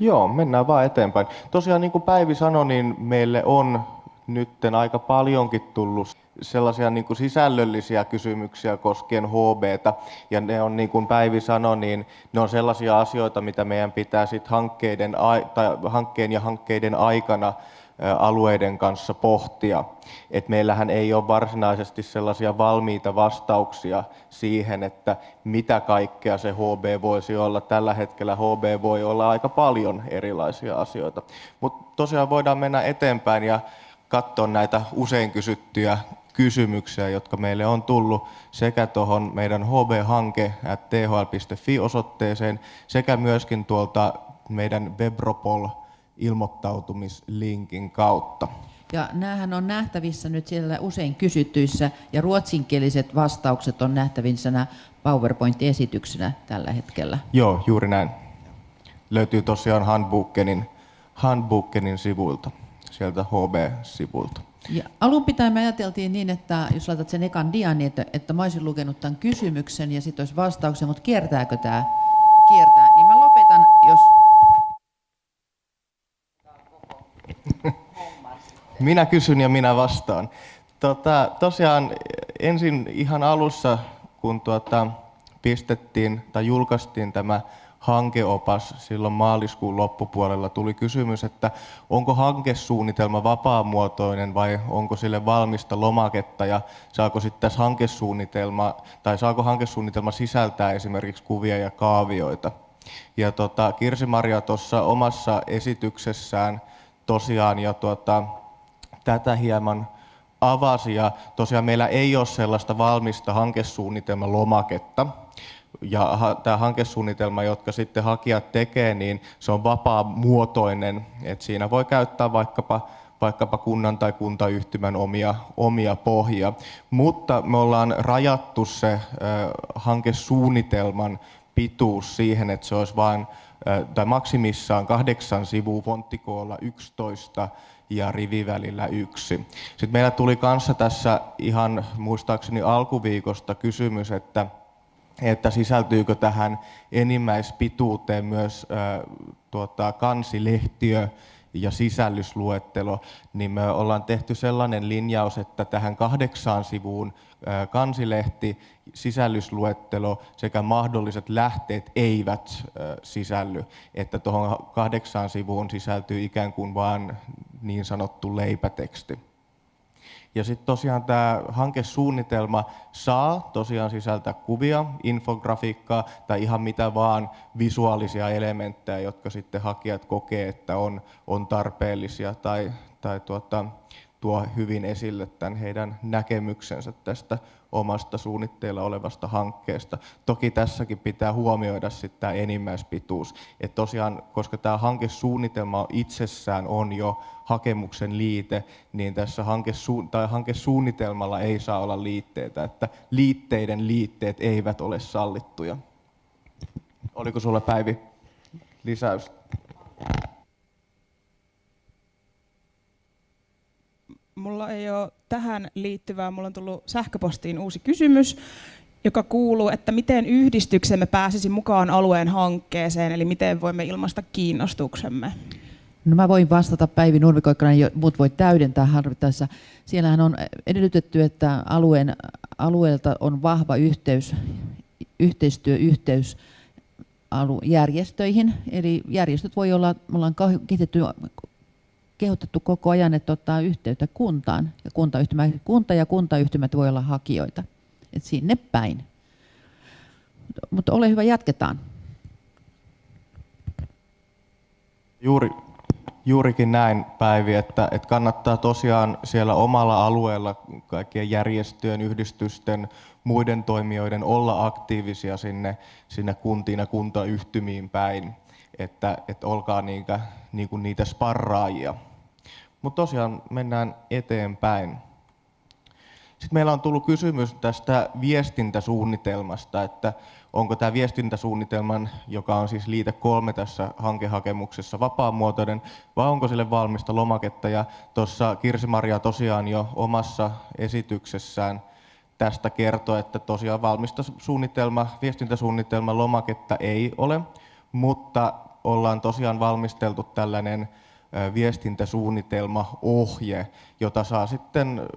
Joo, mennään vaan eteenpäin. Tosiaan niin kuin Päivi sanoi, niin meille on nytten aika paljonkin tullut sellaisia niin kuin sisällöllisiä kysymyksiä koskien HBtä. Ja ne on, niin kuin Päivi sanoi, niin ne on sellaisia asioita, mitä meidän pitää sit hankkeiden, tai hankkeen ja hankkeiden aikana alueiden kanssa pohtia. Et meillähän ei ole varsinaisesti sellaisia valmiita vastauksia siihen, että mitä kaikkea se HB voisi olla. Tällä hetkellä HB voi olla aika paljon erilaisia asioita. Mutta tosiaan voidaan mennä eteenpäin ja katsoa näitä usein kysyttyjä kysymyksiä, jotka meille on tullut sekä tuohon meidän hb-hanke thl.fi-osoitteeseen sekä myöskin tuolta meidän Webropol ilmoittautumislinkin kautta. Ja näähän on nähtävissä nyt siellä usein kysyttyissä ja ruotsinkieliset vastaukset on nähtävissä PowerPoint-esityksenä tällä hetkellä. Joo, juuri näin. Löytyy tosiaan Handbookenin, Handbookenin sivuilta, sieltä HB-sivulta. Ja alun pitäen me ajateltiin niin, että jos laitat sen ekan dian, niin että, että mä olisin lukenut tämän kysymyksen ja sitten olisi vastauksen, mutta kiertääkö tämä? Kiertää. Niin mä lopetan, jos... minä kysyn ja minä vastaan. Tota, tosiaan ensin ihan alussa, kun tuota, pistettiin tai julkaistiin tämä hankeopas silloin maaliskuun loppupuolella tuli kysymys, että onko hankesuunnitelma vapaamuotoinen vai onko sille valmista lomaketta ja saako sitten tässä hankesuunnitelma tai saako hankesuunnitelma sisältää esimerkiksi kuvia ja kaavioita. Ja tota, Kirsi-Maria tuossa omassa esityksessään tosiaan ja tuota, tätä hieman avasi ja tosiaan meillä ei ole sellaista valmista hankesuunnitelman lomaketta, ja tämä hankesuunnitelma, jotka sitten hakijat tekee, niin se on vapaa-muotoinen, että siinä voi käyttää vaikkapa vaikkapa kunnan tai kuntayhtymän omia, omia pohjia. Mutta me ollaan rajattu se äh, hankesuunnitelman pituus siihen, että se olisi vain, tai maksimissaan kahdeksan sivua fonttikoolla 11 ja rivivälillä yksi. Sitten meillä tuli kanssa tässä ihan muistaakseni alkuviikosta kysymys, että että sisältyykö tähän enimmäispituuteen myös äh, tuota, kansilehtiö ja sisällysluettelo, niin me ollaan tehty sellainen linjaus, että tähän kahdeksaan sivuun kansilehti, sisällysluettelo sekä mahdolliset lähteet eivät sisälly, että tuohon kahdeksaan sivuun sisältyy ikään kuin vain niin sanottu leipäteksti. Ja sitten tosiaan tämä hankesuunnitelma saa tosiaan sisältää kuvia, infografiikkaa tai ihan mitä vaan visuaalisia elementtejä, jotka sitten hakijat kokee, että on, on tarpeellisia tai, tai tuota, tuo hyvin esille tämän heidän näkemyksensä tästä omasta suunnitteilla olevasta hankkeesta. Toki tässäkin pitää huomioida sitten tämä enimmäispituus. Että tosiaan, koska tämä hankesuunnitelma itsessään on jo hakemuksen liite, niin tässä hankesu- tai hankesuunnitelmalla ei saa olla liitteitä, että liitteiden liitteet eivät ole sallittuja. Oliko sulla Päivi lisäys? Mulla ei ole tähän liittyvää, mulla on tullut sähköpostiin uusi kysymys, joka kuuluu, että miten yhdistyksemme pääsisi mukaan alueen hankkeeseen, eli miten voimme ilmaista kiinnostuksemme. No mä voin vastata Päivi Nurmikoikkana, muut voi täydentää harvittaessa. Siellähän on edellytetty, että alueen, alueelta on vahva yhteys, yhteistyöyhteys järjestöihin. Eli järjestöt voi olla, me ollaan kehitetty kehotettu koko ajan, että ottaa yhteyttä kuntaan. Ja kuntayhtymä, kunta ja kuntayhtymät voi olla hakijoita. Et sinne päin. Mutta ole hyvä, jatketaan. Juuri, juurikin näin, Päivi, että, että kannattaa tosiaan siellä omalla alueella kaikkien järjestöjen, yhdistysten, muiden toimijoiden olla aktiivisia sinne, sinne kuntiin ja kuntayhtymiin päin, että, että olkaa niitä, niin kuin niitä sparraajia. Mutta tosiaan mennään eteenpäin. Sitten meillä on tullut kysymys tästä viestintäsuunnitelmasta, että onko tämä viestintäsuunnitelman, joka on siis liite kolme tässä hankehakemuksessa, vapaamuotoinen, vai onko sille valmista lomaketta. Ja tuossa Kirsi-Maria tosiaan jo omassa esityksessään tästä kertoi, että tosiaan valmista suunnitelma, viestintäsuunnitelman lomaketta ei ole, mutta ollaan tosiaan valmisteltu tällainen viestintäsuunnitelma, ohje, jota saa sitten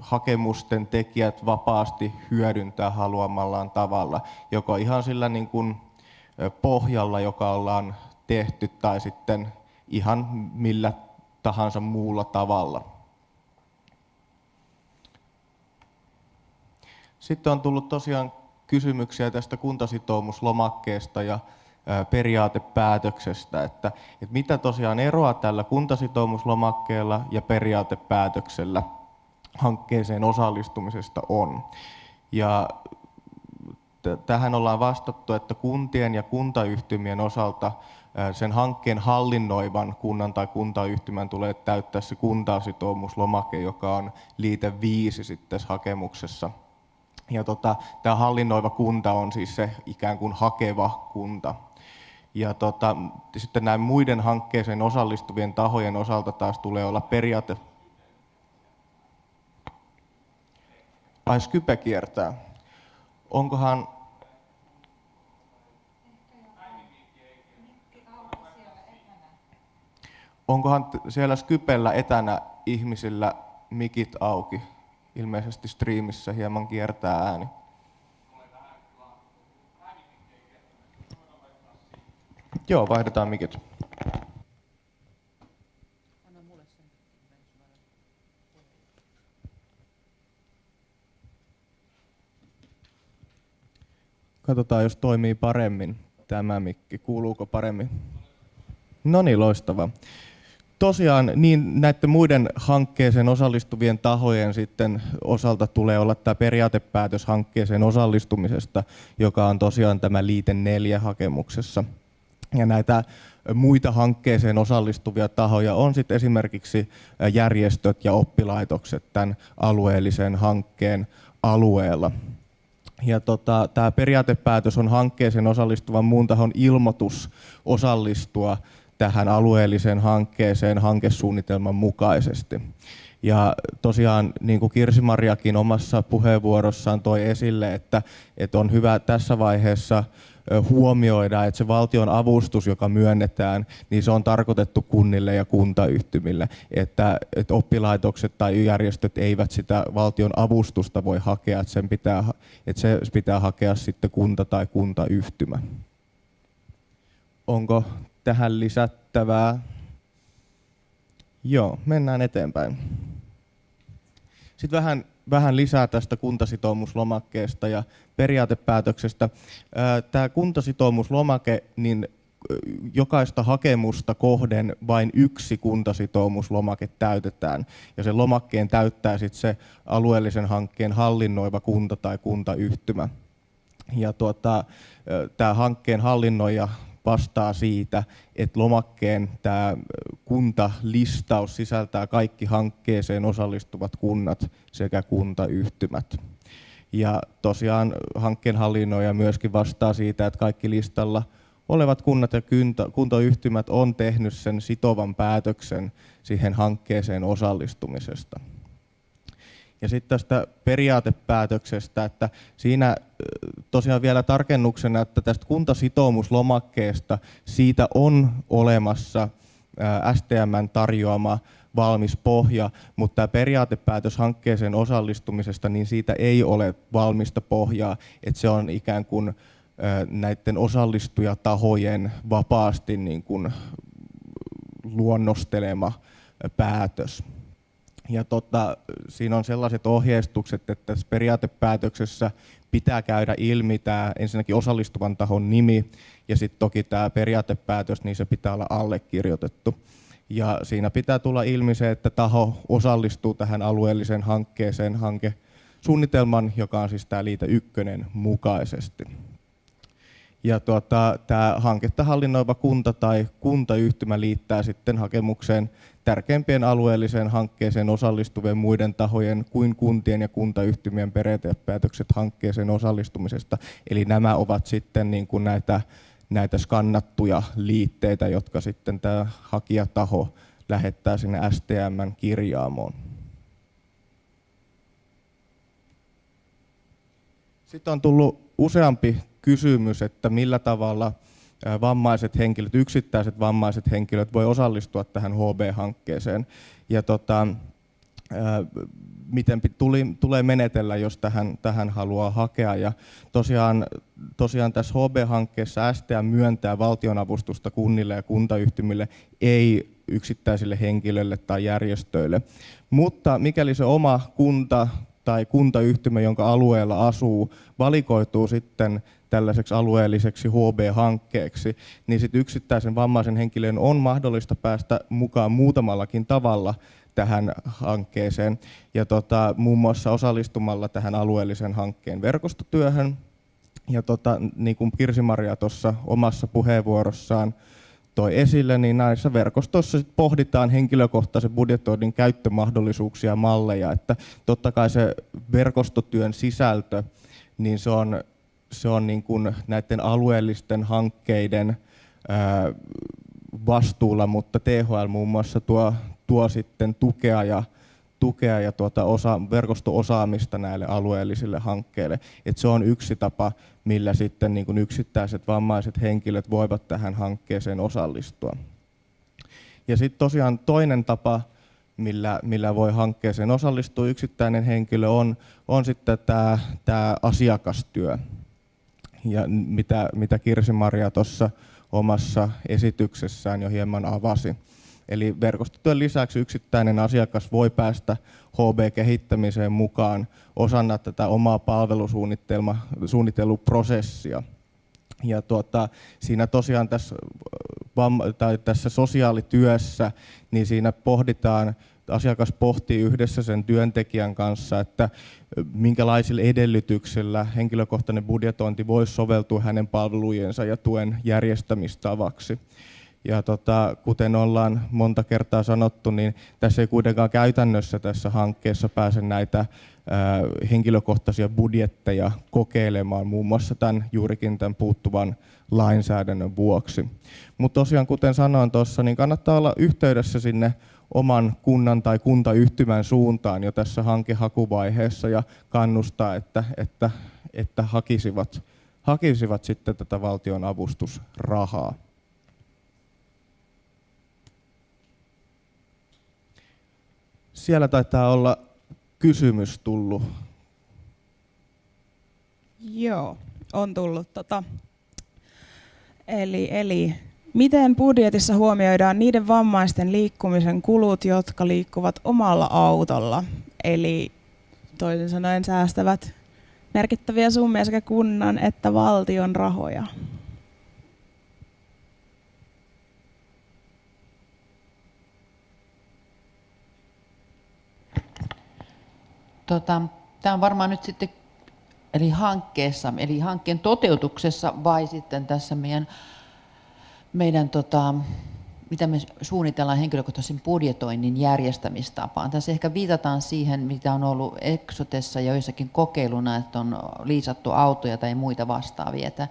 hakemusten tekijät vapaasti hyödyntää haluamallaan tavalla, joko ihan sillä niin kuin pohjalla, joka ollaan tehty, tai sitten ihan millä tahansa muulla tavalla. Sitten on tullut tosiaan kysymyksiä tästä kuntasitoumuslomakkeesta ja periaatepäätöksestä, että, että mitä tosiaan eroa tällä kuntasitoumuslomakkeella ja periaatepäätöksellä hankkeeseen osallistumisesta on. Ja tähän ollaan vastattu, että kuntien ja kuntayhtymien osalta sen hankkeen hallinnoivan kunnan tai kuntayhtymän tulee täyttää se kuntasitoumuslomake, joka on liite 5 sitten hakemuksessa. Ja tota, tämä hallinnoiva kunta on siis se ikään kuin hakeva kunta. Ja tota, sitten näin muiden hankkeeseen osallistuvien tahojen osalta taas tulee olla periaate. Ai Skype kiertää. Onkohan Onkohan siellä Skypellä etänä ihmisillä mikit auki? Ilmeisesti striimissä hieman kiertää ääni. Joo, vaihdetaan mikit. Katsotaan, jos toimii paremmin tämä mikki. Kuuluuko paremmin? No niin, loistavaa. Tosiaan niin näiden muiden hankkeeseen osallistuvien tahojen sitten osalta tulee olla tämä periaatepäätös hankkeeseen osallistumisesta, joka on tosiaan tämä liite neljä hakemuksessa. Ja näitä muita hankkeeseen osallistuvia tahoja on sitten esimerkiksi järjestöt ja oppilaitokset tämän alueellisen hankkeen alueella. Ja tota, tämä periaatepäätös on hankkeeseen osallistuvan muun tahon ilmoitus osallistua tähän alueelliseen hankkeeseen hankesuunnitelman mukaisesti. Ja tosiaan niin kuin Kirsi-Mariakin omassa puheenvuorossaan toi esille, että, että on hyvä tässä vaiheessa huomioida, että se valtion avustus, joka myönnetään, niin se on tarkoitettu kunnille ja kuntayhtymille, että, että oppilaitokset tai järjestöt eivät sitä valtion avustusta voi hakea, että, sen pitää, että se pitää hakea sitten kunta tai kuntayhtymä. Onko tähän lisättävää? Joo, mennään eteenpäin. Sitten vähän vähän lisää tästä kuntasitoumuslomakkeesta ja periaatepäätöksestä. Tämä kuntasitoumuslomake, niin jokaista hakemusta kohden vain yksi kuntasitoumuslomake täytetään. Ja sen lomakkeen täyttää sitten se alueellisen hankkeen hallinnoiva kunta tai kuntayhtymä. Ja tuota, tämä hankkeen hallinnoija vastaa siitä, että lomakkeen tämä kuntalistaus sisältää kaikki hankkeeseen osallistuvat kunnat sekä kuntayhtymät. Ja tosiaan hankkeen hallinnoija myöskin vastaa siitä, että kaikki listalla olevat kunnat ja kuntayhtymät on tehnyt sen sitovan päätöksen siihen hankkeeseen osallistumisesta. Ja sitten tästä periaatepäätöksestä, että siinä tosiaan vielä tarkennuksena, että tästä kuntasitoumuslomakkeesta siitä on olemassa STMn tarjoama valmis pohja, mutta tämä periaatepäätös hankkeeseen osallistumisesta, niin siitä ei ole valmista pohjaa, että se on ikään kuin näiden osallistujatahojen vapaasti niin kuin luonnostelema päätös. Ja tota, siinä on sellaiset ohjeistukset, että tässä periaatepäätöksessä pitää käydä ilmi tämä ensinnäkin osallistuvan tahon nimi ja sitten toki tämä periaatepäätös, niin se pitää olla allekirjoitettu. Ja siinä pitää tulla ilmi se, että taho osallistuu tähän alueelliseen hankkeeseen hankesuunnitelman, joka on siis tämä liite ykkönen mukaisesti. Ja tuota, tämä hanketta hallinnoiva kunta tai kuntayhtymä liittää sitten hakemukseen tärkeimpien alueelliseen hankkeeseen osallistuvien muiden tahojen kuin kuntien ja kuntayhtymien periaatepäätökset hankkeeseen osallistumisesta. Eli nämä ovat sitten niin kuin näitä, näitä skannattuja liitteitä, jotka sitten tämä hakijataho lähettää sinne STMn kirjaamoon. Sitten on tullut useampi kysymys, että millä tavalla vammaiset henkilöt, yksittäiset vammaiset henkilöt voi osallistua tähän HB-hankkeeseen. Ja tota, miten tuli, tulee menetellä, jos tähän, tähän haluaa hakea. Ja tosiaan, tosiaan tässä HB-hankkeessa STM myöntää valtionavustusta kunnille ja kuntayhtymille, ei yksittäisille henkilöille tai järjestöille. Mutta mikäli se oma kunta tai kuntayhtymä, jonka alueella asuu, valikoituu sitten tällaiseksi alueelliseksi HB-hankkeeksi, niin sitten yksittäisen vammaisen henkilön on mahdollista päästä mukaan muutamallakin tavalla tähän hankkeeseen. Ja tota, muun muassa osallistumalla tähän alueellisen hankkeen verkostotyöhön. Ja tota, niin kuin Kirsi-Maria tuossa omassa puheenvuorossaan toi esille, niin näissä verkostoissa sit pohditaan henkilökohtaisen budjetoinnin käyttömahdollisuuksia ja malleja. Että totta kai se verkostotyön sisältö, niin se on, se on niin kuin näiden alueellisten hankkeiden vastuulla, mutta THL muun muassa tuo, tuo sitten tukea ja tukea ja tuota osa, verkosto-osaamista näille alueellisille hankkeille. Et se on yksi tapa, millä sitten niin yksittäiset vammaiset henkilöt voivat tähän hankkeeseen osallistua. Ja sitten tosiaan toinen tapa, millä, millä voi hankkeeseen osallistua yksittäinen henkilö, on, on sitten tämä, tämä asiakastyö. Ja mitä, mitä Kirsi-Maria tuossa omassa esityksessään jo hieman avasi. Eli verkostotyön lisäksi yksittäinen asiakas voi päästä HB-kehittämiseen mukaan osana tätä omaa palvelusuunnitteluprosessia. Ja tuota, siinä tosiaan tässä, tai tässä sosiaalityössä, niin siinä pohditaan, asiakas pohtii yhdessä sen työntekijän kanssa, että minkälaisilla edellytyksillä henkilökohtainen budjetointi voisi soveltua hänen palvelujensa ja tuen järjestämistavaksi. Ja tota, kuten ollaan monta kertaa sanottu, niin tässä ei kuitenkaan käytännössä tässä hankkeessa pääse näitä ää, henkilökohtaisia budjetteja kokeilemaan, muun muassa tämän, juurikin tämän puuttuvan lainsäädännön vuoksi. Mutta tosiaan, kuten sanoin tuossa, niin kannattaa olla yhteydessä sinne oman kunnan tai kuntayhtymän suuntaan jo tässä hankehakuvaiheessa ja kannustaa, että, että, että hakisivat, hakisivat sitten tätä valtion avustusrahaa. Siellä taitaa olla kysymys tullut. Joo, on tullut. Tota. Eli, eli miten budjetissa huomioidaan niiden vammaisten liikkumisen kulut, jotka liikkuvat omalla autolla? Eli toisin sanoen säästävät merkittäviä summia sekä kunnan että valtion rahoja. Tota, Tämä on varmaan nyt sitten eli hankkeessa, eli hankkeen toteutuksessa vai sitten tässä meidän, meidän tota, mitä me suunnitellaan henkilökohtaisen budjetoinnin järjestämistapaan. Tässä ehkä viitataan siihen, mitä on ollut Exotessa ja joissakin kokeiluna, että on liisattu autoja tai muita vastaavia. Että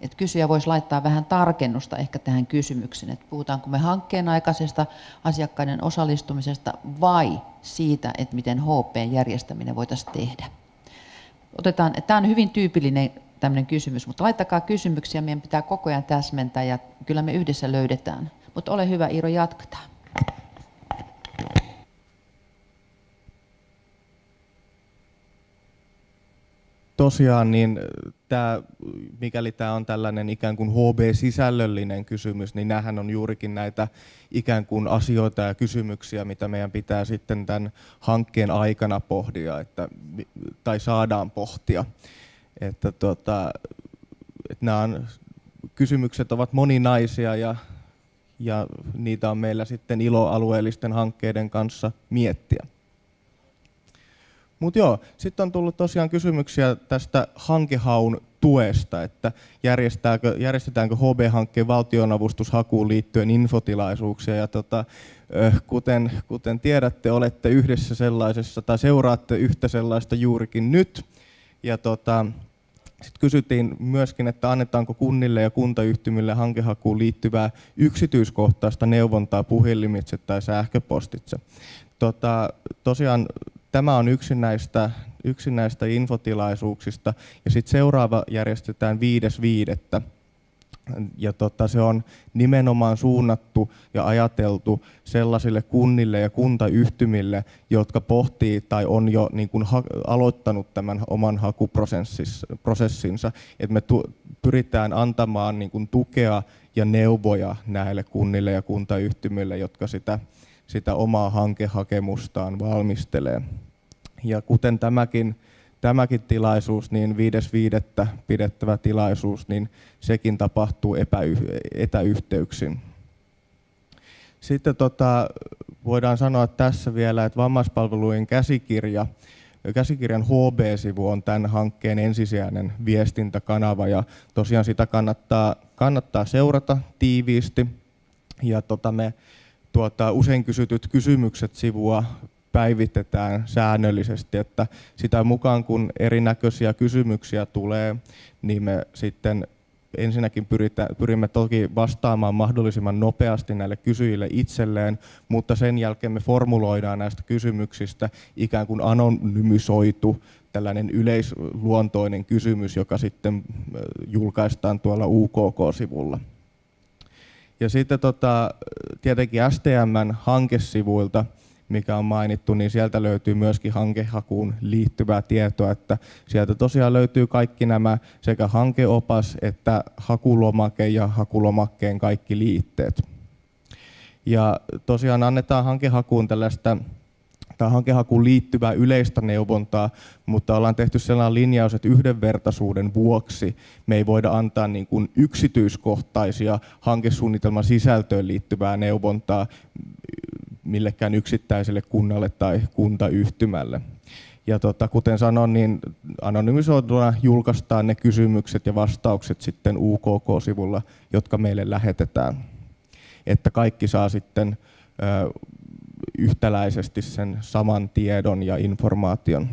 että kysyjä voisi laittaa vähän tarkennusta ehkä tähän kysymykseen, että puhutaanko me hankkeen aikaisesta asiakkaiden osallistumisesta vai siitä, että miten HP-järjestäminen voitaisiin tehdä. Otetaan, tämä on hyvin tyypillinen tämmöinen kysymys, mutta laittakaa kysymyksiä, meidän pitää koko ajan täsmentää ja kyllä me yhdessä löydetään. Mutta ole hyvä Iiro, jatketaan. Tosiaan, niin tämä, mikäli tämä on tällainen ikään kuin HB-sisällöllinen kysymys, niin nämähän on juurikin näitä ikään kuin asioita ja kysymyksiä, mitä meidän pitää sitten tämän hankkeen aikana pohdia, että, tai saadaan pohtia. Että tota, että nämä on, kysymykset ovat moninaisia ja, ja niitä on meillä sitten ilo alueellisten hankkeiden kanssa miettiä. Mutta joo, sitten on tullut tosiaan kysymyksiä tästä hankehaun tuesta, että järjestetäänkö, järjestetäänkö HB-hankkeen valtionavustushakuun liittyen infotilaisuuksia. Ja tota, kuten, kuten tiedätte, olette yhdessä sellaisessa tai seuraatte yhtä sellaista juurikin nyt. Ja tota, sitten kysyttiin myöskin, että annetaanko kunnille ja kuntayhtymille hankehakuun liittyvää yksityiskohtaista neuvontaa puhelimitse tai sähköpostitse. Tota, tosiaan tämä on yksi näistä, yksi näistä infotilaisuuksista. Ja sitten seuraava järjestetään 5.5. Ja tota, se on nimenomaan suunnattu ja ajateltu sellaisille kunnille ja kuntayhtymille, jotka pohtii tai on jo niin kuin ha- aloittanut tämän oman hakuprosessinsa. Et me pyritään antamaan niin kuin tukea ja neuvoja näille kunnille ja kuntayhtymille, jotka sitä, sitä omaa hankehakemustaan valmistelee. Ja kuten tämäkin tämäkin tilaisuus, niin 5.5. pidettävä tilaisuus, niin sekin tapahtuu etäyhteyksin. Sitten tota, voidaan sanoa tässä vielä, että vammaispalvelujen käsikirja, käsikirjan HB-sivu on tämän hankkeen ensisijainen viestintäkanava ja tosiaan sitä kannattaa, kannattaa seurata tiiviisti. Ja tota me tuota, usein kysytyt kysymykset sivua päivitetään säännöllisesti, että sitä mukaan kun erinäköisiä kysymyksiä tulee, niin me sitten ensinnäkin pyritä, pyrimme toki vastaamaan mahdollisimman nopeasti näille kysyjille itselleen, mutta sen jälkeen me formuloidaan näistä kysymyksistä ikään kuin anonymisoitu tällainen yleisluontoinen kysymys, joka sitten julkaistaan tuolla UKK-sivulla. Ja sitten tota, tietenkin STMn hankesivuilta mikä on mainittu, niin sieltä löytyy myöskin hankehakuun liittyvää tietoa, että sieltä tosiaan löytyy kaikki nämä sekä hankeopas että hakulomake ja hakulomakkeen kaikki liitteet. Ja tosiaan annetaan hankehakuun tällaista tai hankehakuun liittyvää yleistä neuvontaa, mutta ollaan tehty sellainen linjaus, että yhdenvertaisuuden vuoksi me ei voida antaa niin kuin yksityiskohtaisia hankesuunnitelman sisältöön liittyvää neuvontaa millekään yksittäiselle kunnalle tai kuntayhtymälle. Ja tota, kuten sanoin, niin anonymisoituna julkaistaan ne kysymykset ja vastaukset sitten UKK-sivulla, jotka meille lähetetään. Että kaikki saa sitten ö, yhtäläisesti sen saman tiedon ja informaation.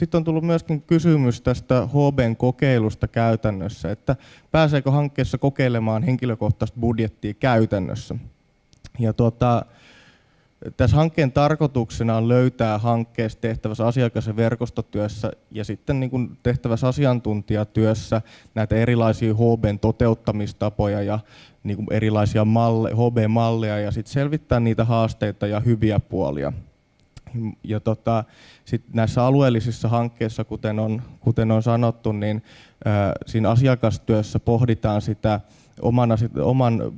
Sitten on tullut myöskin kysymys tästä HBn kokeilusta käytännössä, että pääseekö hankkeessa kokeilemaan henkilökohtaista budjettia käytännössä. Ja tuota, tässä hankkeen tarkoituksena on löytää hankkeessa tehtävässä asiakas- ja verkostotyössä ja sitten niin kuin tehtävässä asiantuntijatyössä näitä erilaisia HBn toteuttamistapoja ja niin kuin erilaisia malle, HB-malleja ja sitten selvittää niitä haasteita ja hyviä puolia. Ja tota, sit näissä alueellisissa hankkeissa, kuten on, kuten on sanottu, niin ää, siinä asiakastyössä pohditaan sitä oman, oman,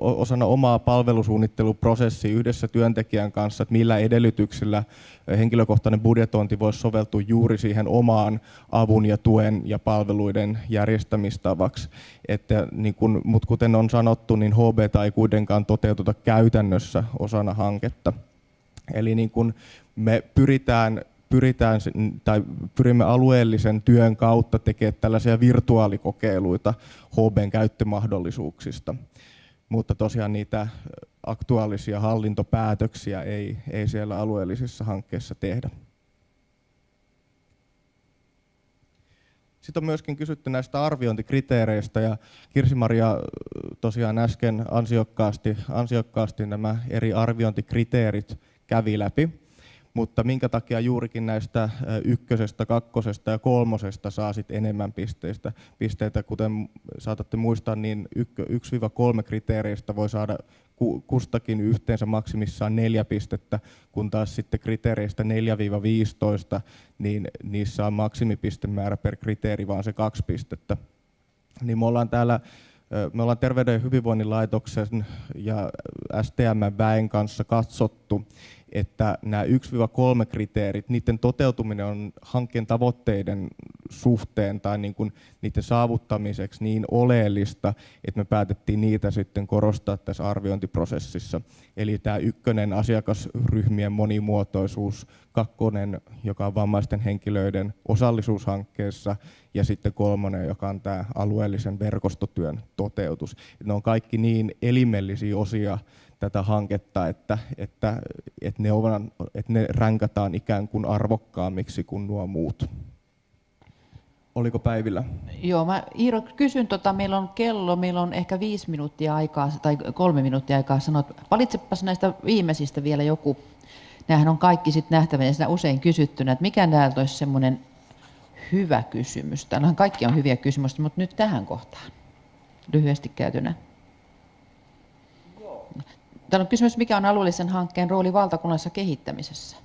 osana omaa palvelusuunnitteluprosessia yhdessä työntekijän kanssa, että millä edellytyksillä henkilökohtainen budjetointi voisi soveltua juuri siihen omaan avun ja tuen ja palveluiden järjestämistavaksi. Että, niin kun, mutta kuten on sanottu, niin HB ei kuitenkaan toteututa käytännössä osana hanketta. Eli niin kun me pyritään, pyritään tai pyrimme alueellisen työn kautta tekemään tällaisia virtuaalikokeiluita HBn käyttömahdollisuuksista. Mutta tosiaan niitä aktuaalisia hallintopäätöksiä ei, ei siellä alueellisissa hankkeissa tehdä. Sitten on myöskin kysytty näistä arviointikriteereistä ja Kirsi-Maria tosiaan äsken ansiokkaasti, ansiokkaasti nämä eri arviointikriteerit kävi läpi, mutta minkä takia juurikin näistä ykkösestä, kakkosesta ja kolmosesta saa sit enemmän pisteistä, pisteitä, kuten saatatte muistaa, niin 1-3 kriteereistä voi saada kustakin yhteensä maksimissaan neljä pistettä, kun taas sitten kriteereistä 4-15, niin niissä on maksimipistemäärä per kriteeri vaan se kaksi pistettä. Niin me ollaan täällä me ollaan Terveyden ja hyvinvoinnin laitoksen ja STM-väen kanssa katsottu, että nämä 1-3 kriteerit, niiden toteutuminen on hankkeen tavoitteiden suhteen tai niin kuin niiden saavuttamiseksi niin oleellista, että me päätettiin niitä sitten korostaa tässä arviointiprosessissa. Eli tämä ykkönen asiakasryhmien monimuotoisuus, kakkonen, joka on vammaisten henkilöiden osallisuushankkeessa, ja sitten kolmonen, joka on tämä alueellisen verkostotyön toteutus. Ne on kaikki niin elimellisiä osia tätä hanketta, että, että, että, ne, on, että ne ränkätään ikään kuin arvokkaammiksi kuin nuo muut. Oliko Päivillä? Joo, mä Iiro kysyn, tota, meillä on kello, meillä on ehkä viisi minuuttia aikaa tai kolme minuuttia aikaa sanoa, valitsepas näistä viimeisistä vielä joku. Nämähän on kaikki sitten nähtävänä ja usein kysyttynä, että mikä näiltä olisi semmoinen hyvä kysymys. Täällähän kaikki on hyviä kysymyksiä, mutta nyt tähän kohtaan lyhyesti käytynä. Täällä on kysymys, mikä on alueellisen hankkeen rooli valtakunnallisessa kehittämisessä?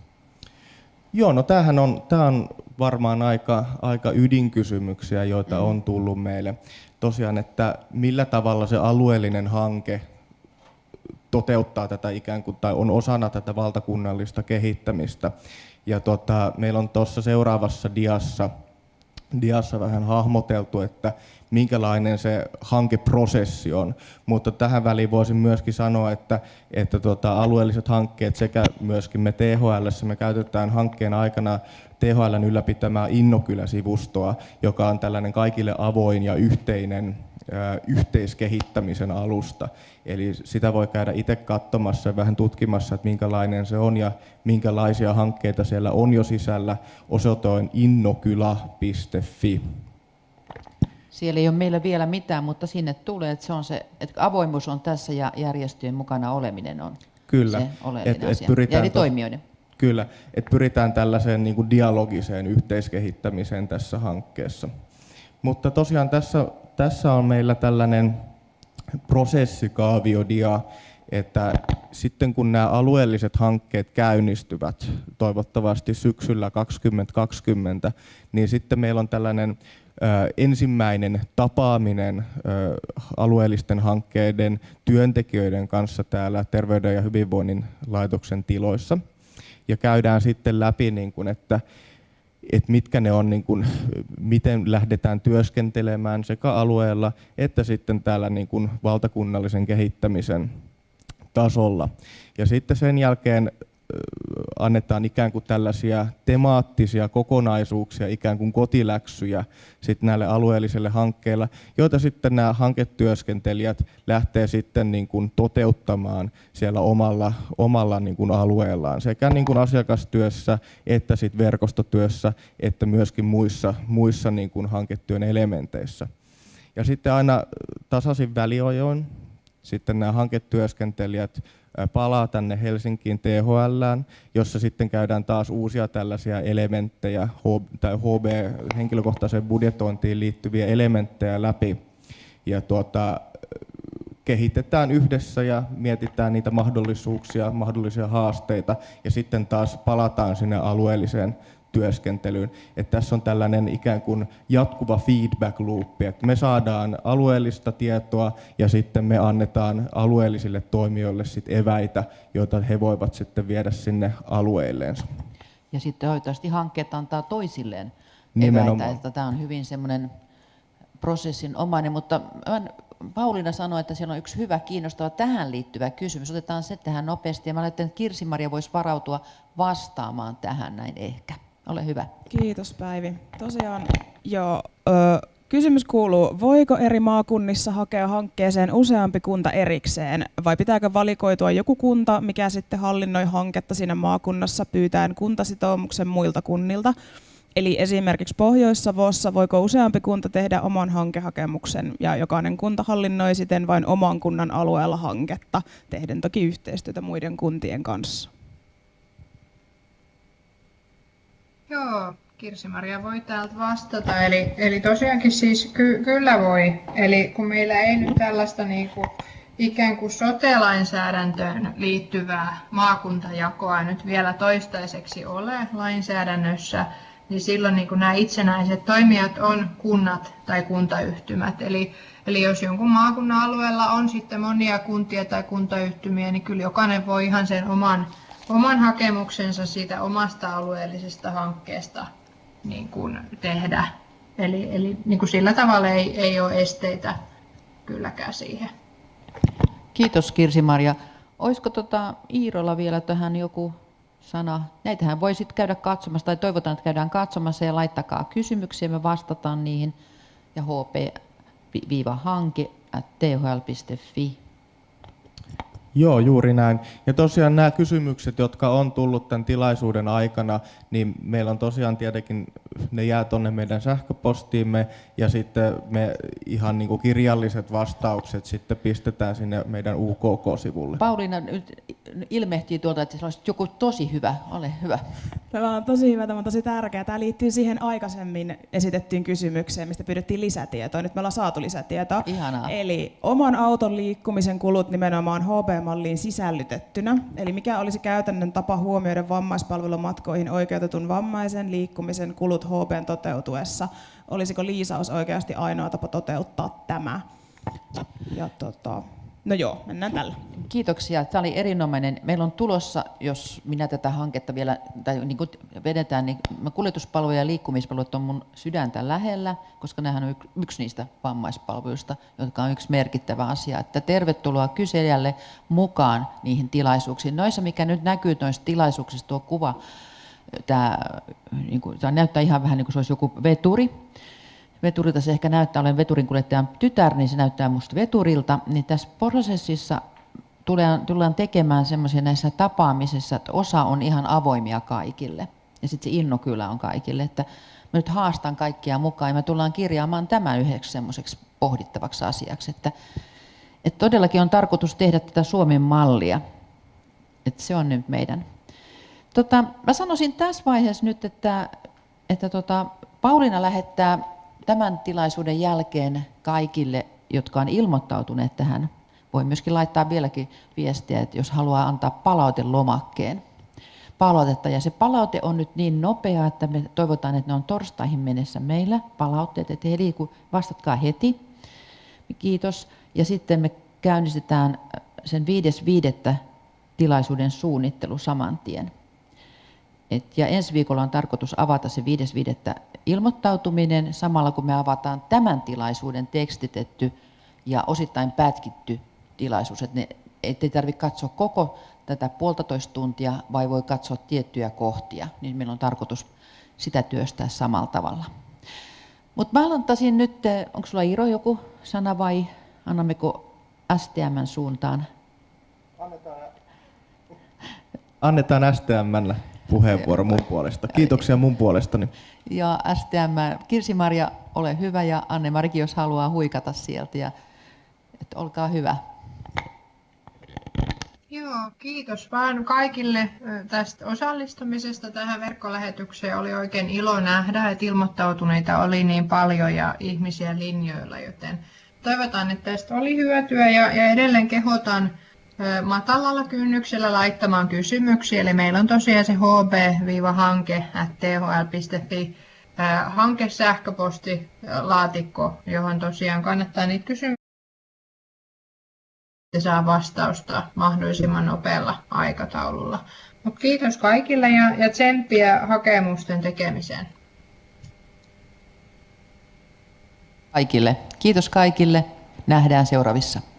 Joo, no tämähän on, tämä on varmaan aika, aika ydinkysymyksiä, joita on tullut meille. Tosiaan, että millä tavalla se alueellinen hanke toteuttaa tätä ikään kuin, tai on osana tätä valtakunnallista kehittämistä. Ja tota, meillä on tuossa seuraavassa diassa, diassa vähän hahmoteltu, että minkälainen se hankeprosessi on. Mutta tähän väliin voisin myöskin sanoa, että, että tota, alueelliset hankkeet sekä myöskin me THL, me käytetään hankkeen aikana THLn ylläpitämää Innokylä-sivustoa, joka on tällainen kaikille avoin ja yhteinen yhteiskehittämisen alusta. Eli sitä voi käydä itse katsomassa ja vähän tutkimassa, että minkälainen se on ja minkälaisia hankkeita siellä on jo sisällä. Osoite on innokylä.fi. Siellä ei ole meillä vielä mitään, mutta sinne tulee, että, se on se, että avoimuus on tässä ja järjestöjen mukana oleminen on Kyllä. se oleellinen et, asia. Et pyritään ja eri to, toimijoiden. Kyllä, että pyritään tällaiseen niin kuin dialogiseen yhteiskehittämiseen tässä hankkeessa. Mutta tosiaan tässä, tässä on meillä tällainen prosessikaaviodia, että sitten kun nämä alueelliset hankkeet käynnistyvät, toivottavasti syksyllä 2020, niin sitten meillä on tällainen ensimmäinen tapaaminen alueellisten hankkeiden työntekijöiden kanssa täällä Terveyden ja hyvinvoinnin laitoksen tiloissa. Ja käydään sitten läpi, niin että, että mitkä ne on, niin kuin, miten lähdetään työskentelemään sekä alueella että sitten täällä niin kuin valtakunnallisen kehittämisen tasolla. Ja sitten sen jälkeen annetaan ikään kuin tällaisia temaattisia kokonaisuuksia, ikään kuin kotiläksyjä sitten näille alueellisille hankkeille, joita sitten nämä hanketyöskentelijät lähtee sitten niin kuin toteuttamaan siellä omalla, omalla niin kuin alueellaan, sekä niin kuin asiakastyössä että sitten verkostotyössä, että myöskin muissa, muissa niin kuin hanketyön elementeissä. Ja sitten aina tasaisin väliajoin sitten nämä hanketyöskentelijät palaa tänne Helsinkiin THL, jossa sitten käydään taas uusia tällaisia elementtejä tai HB, henkilökohtaiseen budjetointiin liittyviä elementtejä läpi. Ja tuota, kehitetään yhdessä ja mietitään niitä mahdollisuuksia, mahdollisia haasteita ja sitten taas palataan sinne alueelliseen työskentelyyn. Että tässä on tällainen ikään kuin jatkuva feedback loop, että me saadaan alueellista tietoa ja sitten me annetaan alueellisille toimijoille sit eväitä, joita he voivat sitten viedä sinne alueilleensa. Ja sitten toivottavasti hankkeet antaa toisilleen Nimenomaan. eväitä, että tämä on hyvin semmoinen prosessin omainen, mutta Pauliina sanoi, että siellä on yksi hyvä, kiinnostava tähän liittyvä kysymys. Otetaan se tähän nopeasti ja mä ajattelen, että Kirsi-Maria voisi varautua vastaamaan tähän näin ehkä. Ole hyvä. Kiitos Päivi. Tosiaan joo, ö, kysymys kuuluu, voiko eri maakunnissa hakea hankkeeseen useampi kunta erikseen vai pitääkö valikoitua joku kunta, mikä sitten hallinnoi hanketta siinä maakunnassa pyytäen kuntasitoumuksen muilta kunnilta? Eli esimerkiksi Pohjois-Savossa voiko useampi kunta tehdä oman hankehakemuksen ja jokainen kunta hallinnoi siten vain oman kunnan alueella hanketta, tehden toki yhteistyötä muiden kuntien kanssa? Joo, Kirsi-Maria voi täältä vastata. Eli, eli tosiaankin siis ky, kyllä voi. Eli kun meillä ei nyt tällaista niin kuin, ikään kuin sote-lainsäädäntöön liittyvää maakuntajakoa nyt vielä toistaiseksi ole lainsäädännössä, niin silloin niin kuin nämä itsenäiset toimijat on kunnat tai kuntayhtymät. Eli, eli jos jonkun maakunnan alueella on sitten monia kuntia tai kuntayhtymiä, niin kyllä jokainen voi ihan sen oman oman hakemuksensa siitä omasta alueellisesta hankkeesta niin kuin tehdä. Eli, eli niin kuin sillä tavalla ei, ei ole esteitä kylläkään siihen. Kiitos Kirsi-Maria. Olisiko tota Iirolla vielä tähän joku sana? Näitähän voi sitten käydä katsomassa, tai toivotaan, että käydään katsomassa ja laittakaa kysymyksiä, me vastataan niihin. Ja hp-hanke thl.fi Joo, juuri näin. Ja tosiaan nämä kysymykset, jotka on tullut tämän tilaisuuden aikana, niin meillä on tosiaan tietenkin ne jää tonne meidän sähköpostiimme ja sitten me ihan niin kuin kirjalliset vastaukset sitten pistetään sinne meidän UKK-sivulle. Pauliina nyt ilmehtii tuolta, että se olisi joku tosi hyvä. Ole hyvä. Tämä on tosi hyvä, tämä on tosi tärkeää. Tämä liittyy siihen aikaisemmin esitettyyn kysymykseen, mistä pyydettiin lisätietoa. Nyt me ollaan saatu lisätietoa. Ihanaa. Eli oman auton liikkumisen kulut nimenomaan HB-malliin sisällytettynä. Eli mikä olisi käytännön tapa huomioida vammaispalvelumatkoihin oikeutetun vammaisen liikkumisen kulut HBn toteutuessa? Olisiko liisaus oikeasti ainoa tapa toteuttaa tämä? Ja tota, no joo, mennään tällä. Kiitoksia. Tämä oli erinomainen. Meillä on tulossa, jos minä tätä hanketta vielä tai niin kuin vedetään, niin kuljetuspalveluja ja liikkumispalvelut on mun sydäntä lähellä, koska nämähän on yk- yksi niistä vammaispalveluista, jotka on yksi merkittävä asia. Että tervetuloa kyselijälle mukaan niihin tilaisuuksiin. Noissa, mikä nyt näkyy noissa tilaisuuksissa, tuo kuva, tämä, niin kuin, tämä näyttää ihan vähän niin kuin se olisi joku veturi, veturilta se ehkä näyttää, olen veturin kuljettajan tytär, niin se näyttää musta veturilta, niin tässä prosessissa tullaan, tullaan tekemään semmoisia näissä tapaamisissa, että osa on ihan avoimia kaikille. Ja sitten se inno kyllä on kaikille, että mä nyt haastan kaikkia mukaan ja me tullaan kirjaamaan tämän yhdeksi semmoiseksi pohdittavaksi asiaksi, että, että todellakin on tarkoitus tehdä tätä Suomen mallia. Että se on nyt meidän. Tota, mä sanoisin tässä vaiheessa nyt, että, että tota, Pauliina lähettää tämän tilaisuuden jälkeen kaikille, jotka on ilmoittautuneet tähän, voi myöskin laittaa vieläkin viestiä, että jos haluaa antaa palautelomakkeen palautetta. Ja se palaute on nyt niin nopea, että me toivotaan, että ne on torstaihin mennessä meillä palautteet, että heli, kun vastatkaa heti. Kiitos. Ja sitten me käynnistetään sen 5.5. tilaisuuden suunnittelu saman tien. Et, ja ensi viikolla on tarkoitus avata se 5.5. ilmoittautuminen samalla kun me avataan tämän tilaisuuden tekstitetty ja osittain pätkitty tilaisuus. Et ne, ettei tarvitse katsoa koko tätä puolitoista tuntia, vai voi katsoa tiettyjä kohtia, niin meillä on tarkoitus sitä työstää samalla tavalla. Mutta mä aloittaisin nyt, onko sulla Iro joku sana vai annammeko STMn suuntaan? Annetaan STMlle puheenvuoro mun puolesta. Kiitoksia mun puolestani. Ja STM, Kirsi-Maria, ole hyvä ja Anne-Marikin, jos haluaa huikata sieltä. Ja, että olkaa hyvä. Joo, kiitos vaan kaikille tästä osallistumisesta tähän verkkolähetykseen. Oli oikein ilo nähdä, että ilmoittautuneita oli niin paljon ja ihmisiä linjoilla, joten toivotaan, että tästä oli hyötyä ja, ja edelleen kehotan matalalla kynnyksellä laittamaan kysymyksiä. Eli meillä on tosiaan se hb-hanke.thl.fi hanke sähköpostilaatikko, johon tosiaan kannattaa niitä kysymyksiä saa vastausta mahdollisimman nopealla aikataululla. Mut kiitos kaikille ja, ja tsemppiä hakemusten tekemiseen. Kaikille. Kiitos kaikille. Nähdään seuraavissa.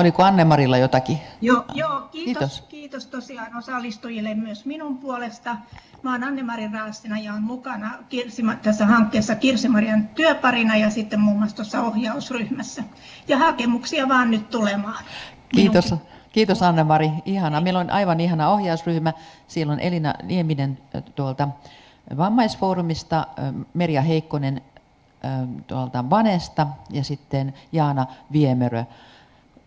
Oliko Anne-Marilla jotakin? Joo, joo kiitos, Kiitos. kiitos. tosiaan osallistujille myös minun puolesta. Mä oon Anne-Mari Raastina ja olen mukana Kirsi, tässä hankkeessa Kirsi-Marian työparina ja sitten muun muassa tuossa ohjausryhmässä. Ja hakemuksia vaan nyt tulemaan. Kiitos. Minunkin. Kiitos Anne-Mari. Ihana. Meillä on aivan ihana ohjausryhmä. Siellä on Elina Nieminen tuolta vammaisfoorumista, Merja Heikkonen tuolta Vanesta ja sitten Jaana Viemerö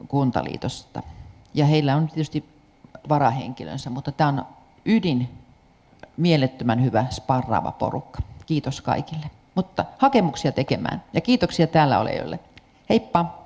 Kuntaliitosta. Ja heillä on tietysti varahenkilönsä, mutta tämä on ydin mielettömän hyvä sparraava porukka. Kiitos kaikille. Mutta hakemuksia tekemään ja kiitoksia täällä olijoille. Heippa!